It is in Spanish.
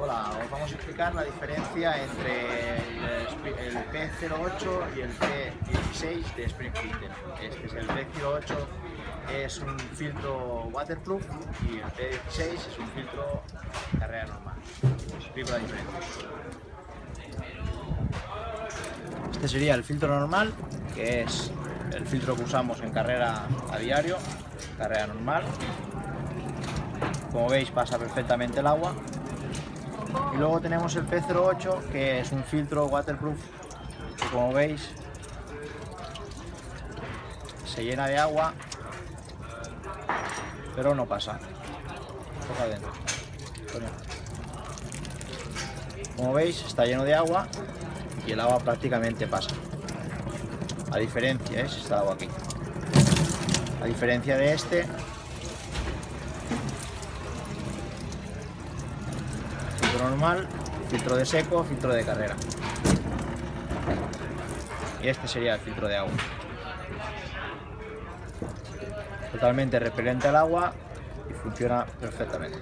Hola, os vamos a explicar la diferencia entre el, P08 y el P16 de Spring Filter. Este es el P08 es un filtro waterproof y el P16 es un filtro carrera normal. Os explico la diferencia. Este sería el filtro normal, que es el filtro que usamos en carrera a diario, carrera normal. Como veis pasa perfectamente el agua y luego tenemos el P08 que es un filtro waterproof que como veis se llena de agua pero no pasa. Como veis está lleno de agua y el agua prácticamente pasa. A diferencia es está agua aquí. A diferencia de este normal, filtro de seco, filtro de carrera. Y este sería el filtro de agua. Totalmente repelente al agua y funciona perfectamente.